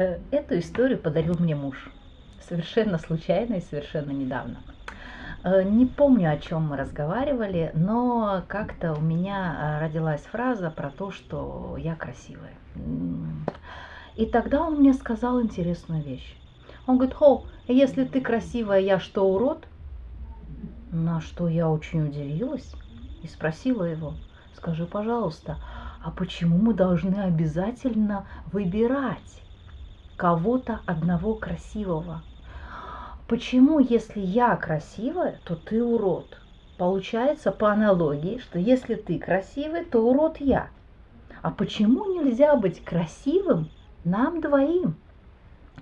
Э, эту историю подарил мне муж. Совершенно случайно и совершенно недавно. Э, не помню, о чем мы разговаривали, но как-то у меня э, родилась фраза про то, что я красивая. И тогда он мне сказал интересную вещь. Он говорит, хо, если ты красивая, я что, урод? На что я очень удивилась и спросила его, скажи, пожалуйста, а почему мы должны обязательно выбирать кого-то одного красивого. Почему, если я красивая, то ты урод? Получается по аналогии, что если ты красивый, то урод я. А почему нельзя быть красивым нам двоим?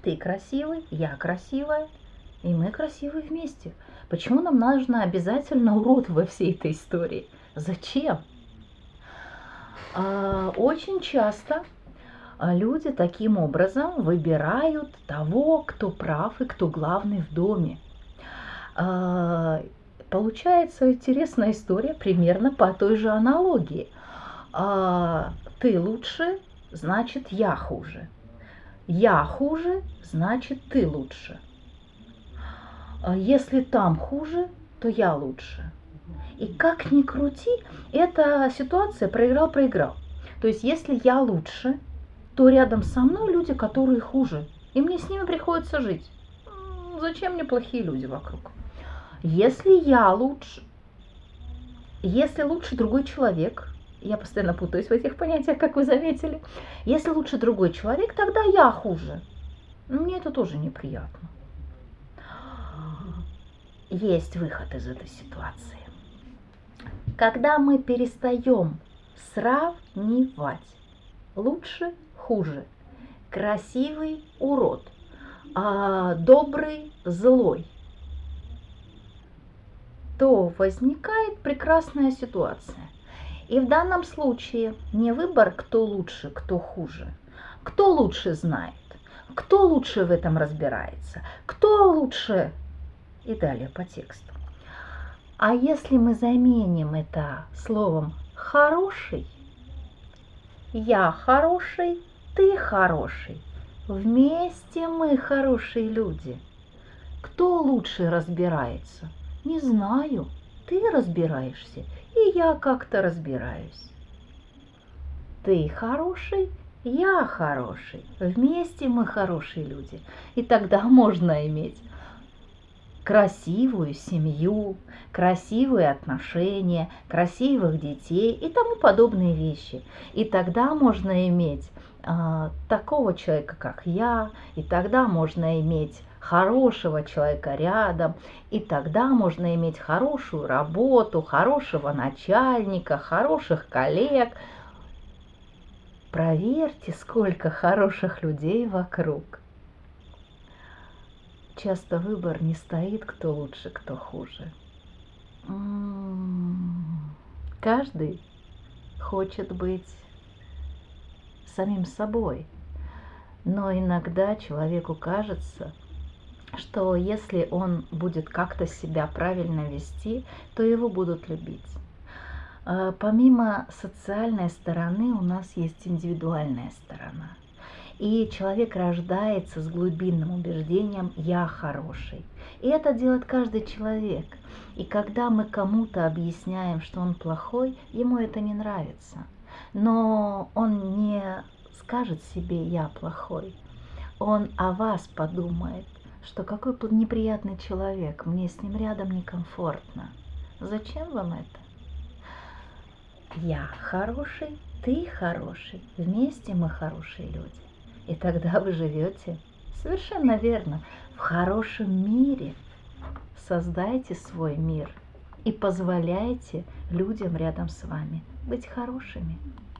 Ты красивый, я красивая, и мы красивые вместе. Почему нам нужно обязательно урод во всей этой истории? Зачем? А, очень часто люди таким образом выбирают того, кто прав и кто главный в доме. А, получается интересная история примерно по той же аналогии. А, ты лучше, значит я хуже. Я хуже, значит ты лучше. Если там хуже, то я лучше. И как ни крути, эта ситуация проиграл-проиграл. То есть если я лучше, то рядом со мной люди, которые хуже. И мне с ними приходится жить. Зачем мне плохие люди вокруг? Если я лучше, если лучше другой человек, я постоянно путаюсь в этих понятиях, как вы заметили, если лучше другой человек, тогда я хуже. Мне это тоже неприятно. Есть выход из этой ситуации. Когда мы перестаем сравнивать лучше хуже. Красивый урод, а добрый злой. То возникает прекрасная ситуация. И в данном случае не выбор, кто лучше, кто хуже. Кто лучше знает, кто лучше в этом разбирается, кто лучше и далее по тексту. А если мы заменим это словом «хороший», я хороший, ты хороший. Вместе мы хорошие люди. Кто лучше разбирается? Не знаю. Ты разбираешься, и я как-то разбираюсь. Ты хороший, я хороший. Вместе мы хорошие люди. И тогда можно иметь красивую семью, красивые отношения, красивых детей и тому подобные вещи. И тогда можно иметь а, такого человека, как я, и тогда можно иметь хорошего человека рядом, и тогда можно иметь хорошую работу, хорошего начальника, хороших коллег. Проверьте, сколько хороших людей вокруг. Часто выбор не стоит, кто лучше, кто хуже. М-м-м. Каждый хочет быть самим собой. Но иногда человеку кажется, что если он будет как-то себя правильно вести, то его будут любить. А, помимо социальной стороны у нас есть индивидуальная сторона. И человек рождается с глубинным убеждением «я хороший». И это делает каждый человек. И когда мы кому-то объясняем, что он плохой, ему это не нравится – но он не скажет себе «я плохой», он о вас подумает, что какой неприятный человек, мне с ним рядом некомфортно. Зачем вам это? Я хороший, ты хороший, вместе мы хорошие люди. И тогда вы живете совершенно верно в хорошем мире. Создайте свой мир и позволяйте людям рядом с вами быть хорошими.